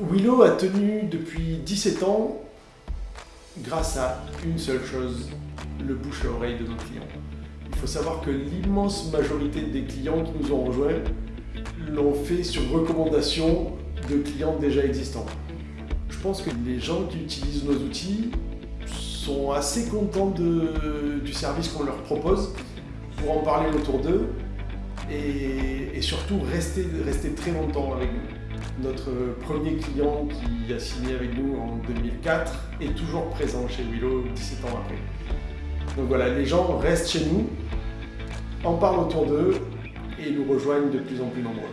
Willow a tenu depuis 17 ans grâce à une seule chose, le bouche à oreille de nos clients. Il faut savoir que l'immense majorité des clients qui nous ont rejoints l'ont fait sur recommandation de clients déjà existants. Je pense que les gens qui utilisent nos outils sont assez contents du service qu'on leur propose pour en parler autour d'eux et, surtout rester, rester très longtemps avec nous. Notre premier client qui a signé avec nous en 2004 est toujours présent chez Willow 17 ans après. Donc voilà, les gens restent chez nous, en parlent autour d'eux et nous rejoignent de plus en plus nombreux.